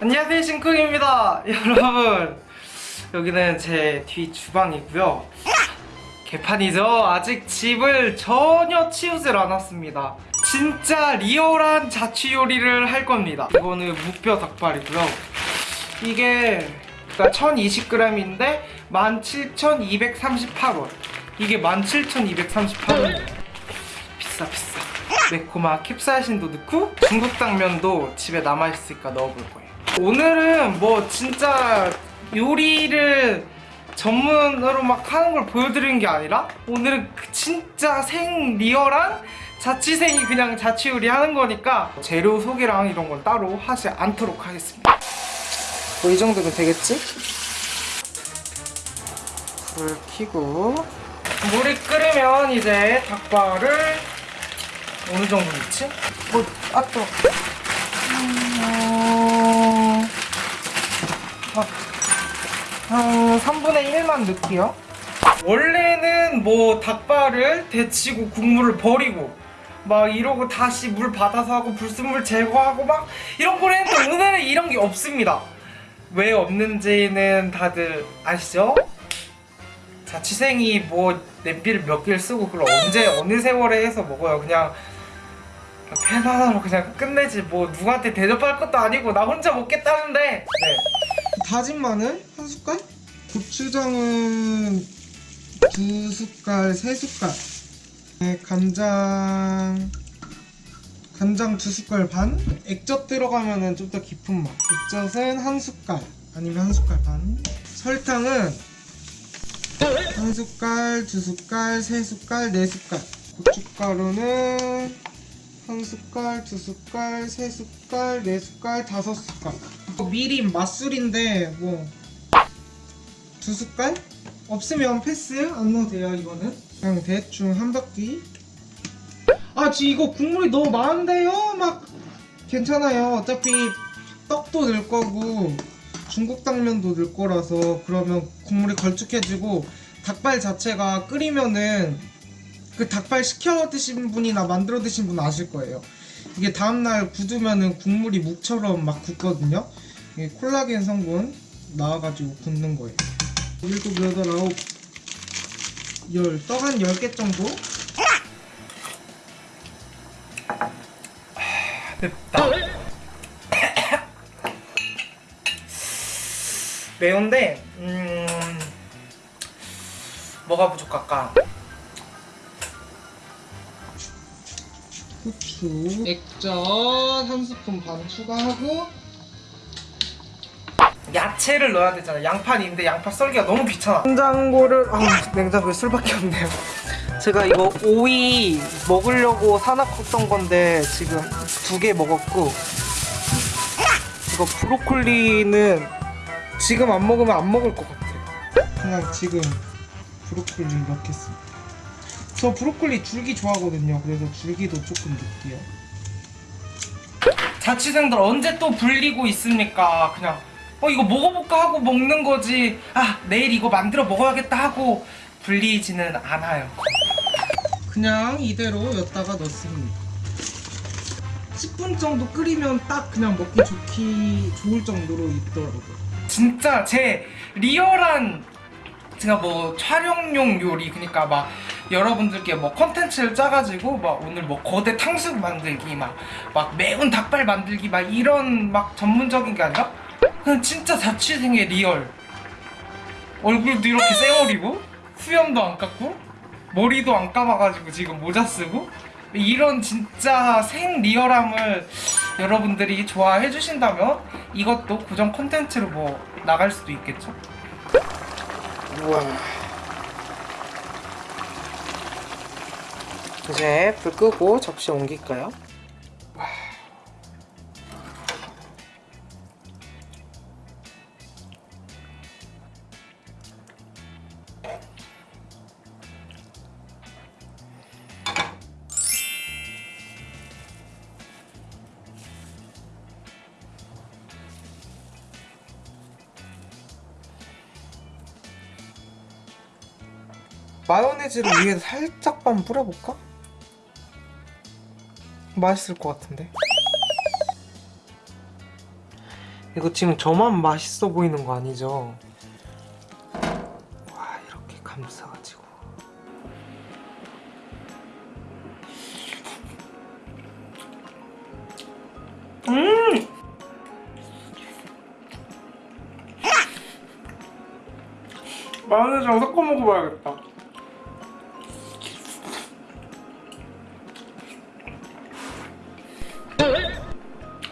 안녕하세요 신쿵입니다. 여러분 여기는 제뒤 주방이고요. 개판이죠? 아직 집을 전혀 치우질 않았습니다. 진짜 리얼한 자취 요리를 할 겁니다. 이거는 무뼈 닭발이고요. 이게 1020g인데 17,238원. 이게 17,238원. 비싸 비싸. 매콤한 캡사이신도 넣고 중국 당면도 집에 남아있으니까 넣어볼 거예요 오늘은 뭐 진짜 요리를 전문으로 막 하는 걸 보여드리는 게 아니라 오늘은 그 진짜 생 리얼한 자취생이 그냥 자취 요리 하는 거니까 재료 소개랑 이런 건 따로 하지 않도록 하겠습니다 뭐 이 정도면 되겠지? 불 켜고 물이 끓으면 이제 닭발을 어느 정도 넣지? 뭐, 아, 또. 음, 아, 한 3분의 1만 넣을게요. 원래는 뭐 닭발을 데치고 국물을 버리고 막 이러고 다시 물 받아서 하고 불순물 제거하고 막 이런 걸 했는데 오늘은 이런 게 없습니다. 왜 없는지는 다들 아시죠? 자취생이 뭐 냄비를 몇 개를 쓰고 그걸 언제 어느 세월에 해서 먹어요 그냥 팬 하나로 그냥 끝내지 뭐 누구한테 대접할 것도 아니고 나 혼자 먹겠다는데 네. 다진 마늘 한 숟갈? 고추장은 두 숟갈 세 숟갈. 네, 간장 간장 두 숟갈 반? 액젓 들어가면은 좀더 깊은 맛. 액젓은 한 숟갈 아니면 한 숟갈 반. 설탕은 한 숟갈, 두 숟갈, 세 숟갈, 네 숟갈. 고춧가루는 한 숟갈, 두 숟갈, 세 숟갈, 네 숟갈, 다섯 숟갈. 미림 맛술인데 뭐 두 숟갈? 없으면 패스? 안 넣어도 돼요 이거는? 그냥 대충 한 바퀴. 아 지 이거 국물이 너무 많은데요? 막 괜찮아요. 어차피 떡도 넣을 거고 중국 당면도 넣을 거라서 그러면 국물이 걸쭉해지고 닭발 자체가 끓이면은 그 닭발 시켜 드신 분이나 만들어 드신 분 아실 거예요. 이게 다음날 굳으면은 국물이 묵처럼 막 굳거든요. 이게 콜라겐 성분 나와가지고 굳는 거예요. 일곱, 여덟, 아홉, 열, 떡한 10개 정도? 맵다. 매운데 음 뭐가 부족할까? 후추, 액젓 한 스푼 반 추가하고 야채를 넣어야 되잖아. 양파는 있는데 양파 썰기가 너무 귀찮아. 냉장고를 아 냉장고에 술밖에 없네요. 제가 이거 오이 먹으려고 사놨던 건데 지금 두 개 먹었고 이거 브로콜리는 지금 안 먹으면 안 먹을 것 같아. 그냥 지금 브로콜리 넣겠습니다. 저 브로콜리 줄기 좋아하거든요. 그래서 줄기도 조금 넣을게요. 자취생들 언제 또 불리고 있습니까? 그냥 어 이거 먹어볼까 하고 먹는 거지. 아 내일 이거 만들어 먹어야겠다 하고 불리지는 않아요. 그냥 이대로 여다가 넣습니다. 10분 정도 끓이면 딱 그냥 먹기 좋기 좋을 정도로 있더라고요. 진짜 제 리얼한 제가 뭐 촬영용 요리 그러니까 막 여러분들께 뭐 컨텐츠를 짜가지고 막 오늘 뭐 거대 탕수육 만들기 막 막 매운 닭발 만들기 막 이런 막 전문적인 게 아니라 그냥 진짜 자취생의 real. 얼굴도 이렇게 쌩얼이고 수염도 안 깎고 머리도 안 감아가지고 지금 모자 쓰고 이런 진짜 생 리얼함을 여러분들이 좋아해 주신다면 이것도 고정 콘텐츠로 뭐 나갈 수도 있겠죠 우와 이제 불 끄고 접시 옮길까요? 마요네즈를 위에 살짝만 뿌려볼까? 맛있을 것 같은데 이거 지금 저만 맛있어 보이는 거 아니죠? 와 이렇게 감싸가지고 음! 마요네즈랑 섞어 먹어봐야겠다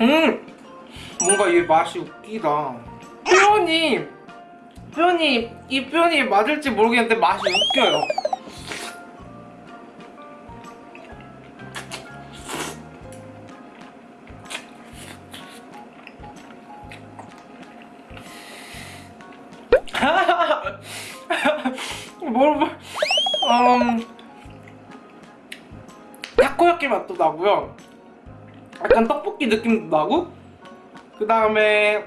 음! 뭔가 얘 맛이 웃기다. 표현이 표현이 이 표현이 맞을지 모르겠는데 맛이 웃겨요. 뭘, 뭘, 음, 타코야끼 맛도 나고요. 약간 떡볶이 느낌도 나고 그 다음에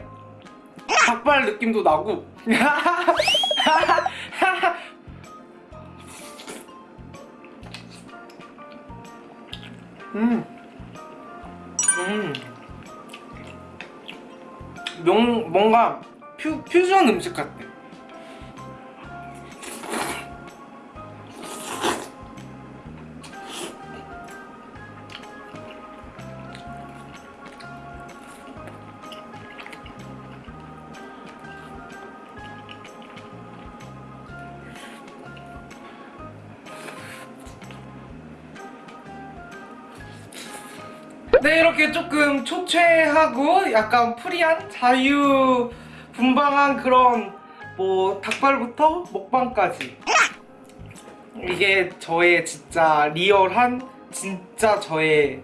닭발 느낌도 나고 음. 음. 명, 뭔가 퓨, 퓨전 음식 같아 네 이렇게 조금 초췌하고 약간 프리한 자유 분방한 그런 뭐 닭발부터 먹방까지. 이게 저의 진짜 리얼한 진짜 저의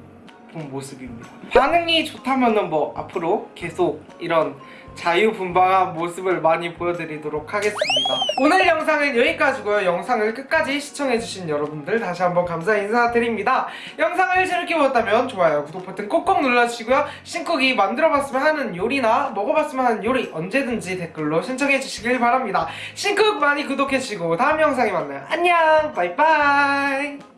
본 모습입니다. 반응이 좋다면 은 뭐 앞으로 계속 이런 자유분방한 모습을 많이 보여드리도록 하겠습니다. 오늘 영상은 여기까지고요. 영상을 끝까지 시청해주신 여러분들 다시 한번 감사 인사드립니다. 영상을 재밌게 보셨다면 좋아요 구독 버튼 꼭꼭 눌러주시고요. 신쿡이 만들어봤으면 하는 요리나 먹어봤으면 하는 요리 언제든지 댓글로 신청해주시길 바랍니다. 신쿡 많이 구독해주시고 다음 영상에 만나요. 안녕! 바이바이